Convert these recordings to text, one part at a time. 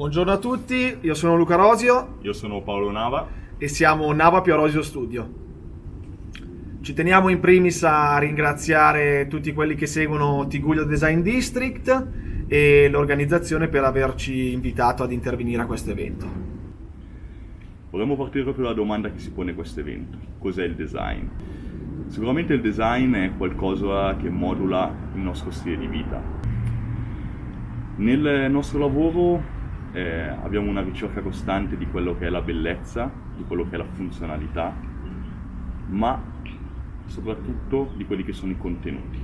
Buongiorno a tutti, io sono Luca Rosio. Io sono Paolo Nava. E siamo Nava Più Rosio Studio. Ci teniamo in primis a ringraziare tutti quelli che seguono Tiguglio Design District e l'organizzazione per averci invitato ad intervenire a questo evento. Vorremmo partire proprio dalla domanda che si pone questo evento. Cos'è il design? Sicuramente il design è qualcosa che modula il nostro stile di vita. Nel nostro lavoro eh, abbiamo una ricerca costante di quello che è la bellezza, di quello che è la funzionalità, ma soprattutto di quelli che sono i contenuti.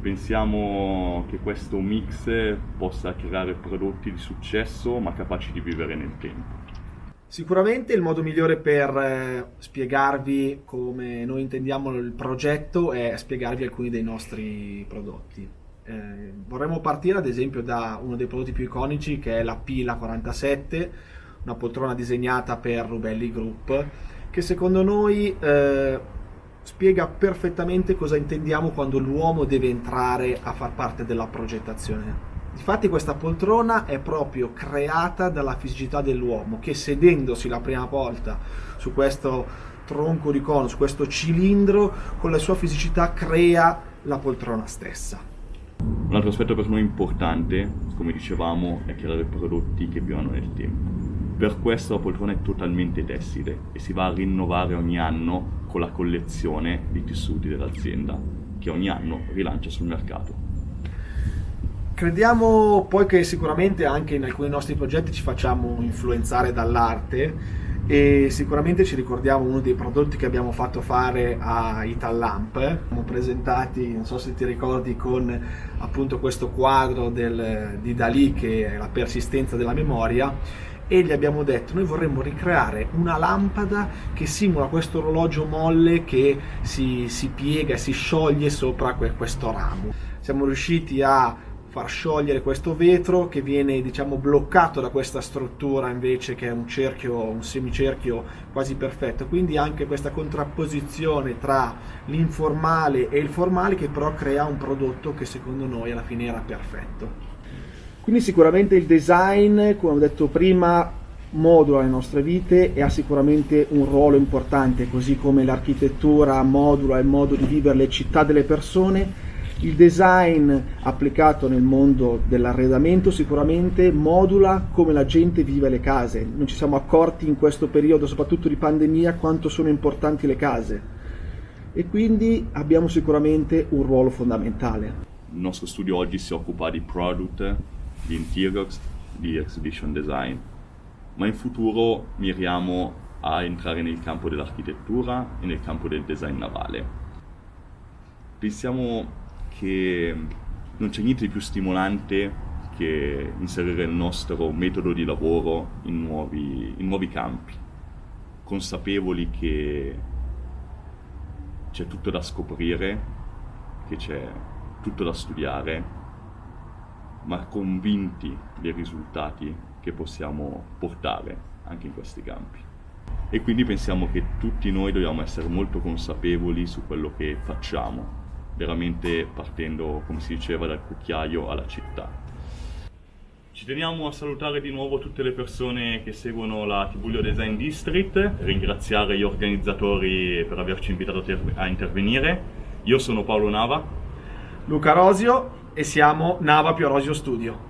Pensiamo che questo mix possa creare prodotti di successo ma capaci di vivere nel tempo. Sicuramente il modo migliore per eh, spiegarvi come noi intendiamo il progetto è spiegarvi alcuni dei nostri prodotti. Eh, vorremmo partire ad esempio da uno dei prodotti più iconici che è la Pila 47, una poltrona disegnata per Rubelli Group, che secondo noi eh, spiega perfettamente cosa intendiamo quando l'uomo deve entrare a far parte della progettazione. Infatti questa poltrona è proprio creata dalla fisicità dell'uomo che sedendosi la prima volta su questo tronco di cono, su questo cilindro, con la sua fisicità crea la poltrona stessa. Un altro aspetto per noi importante, come dicevamo, è creare prodotti che vivono nel tempo. Per questo la poltrona è totalmente tessile e si va a rinnovare ogni anno con la collezione di tessuti dell'azienda, che ogni anno rilancia sul mercato. Crediamo poi che sicuramente anche in alcuni nostri progetti ci facciamo influenzare dall'arte e sicuramente ci ricordiamo uno dei prodotti che abbiamo fatto fare a Itallamp siamo presentati, non so se ti ricordi, con appunto questo quadro del, di Dalì che è la persistenza della memoria. E gli abbiamo detto noi vorremmo ricreare una lampada che simula questo orologio molle che si, si piega e si scioglie sopra questo ramo. Siamo riusciti a far sciogliere questo vetro che viene diciamo bloccato da questa struttura invece che è un cerchio, un semicerchio quasi perfetto. Quindi anche questa contrapposizione tra l'informale e il formale che però crea un prodotto che secondo noi alla fine era perfetto. Quindi sicuramente il design come ho detto prima modula le nostre vite e ha sicuramente un ruolo importante così come l'architettura modula il modo di vivere le città delle persone il design applicato nel mondo dell'arredamento sicuramente modula come la gente vive le case. Non ci siamo accorti in questo periodo, soprattutto di pandemia, quanto sono importanti le case e quindi abbiamo sicuramente un ruolo fondamentale. Il nostro studio oggi si occupa di product, di interiors, di exhibition design, ma in futuro miriamo a entrare nel campo dell'architettura e nel campo del design navale. Pensiamo che non c'è niente di più stimolante che inserire il nostro metodo di lavoro in nuovi, in nuovi campi, consapevoli che c'è tutto da scoprire, che c'è tutto da studiare, ma convinti dei risultati che possiamo portare anche in questi campi. E quindi pensiamo che tutti noi dobbiamo essere molto consapevoli su quello che facciamo, veramente partendo, come si diceva, dal cucchiaio alla città. Ci teniamo a salutare di nuovo tutte le persone che seguono la Tibulio Design District, ringraziare gli organizzatori per averci invitato a intervenire. Io sono Paolo Nava. Luca Rosio e siamo Nava Più Rosio Studio.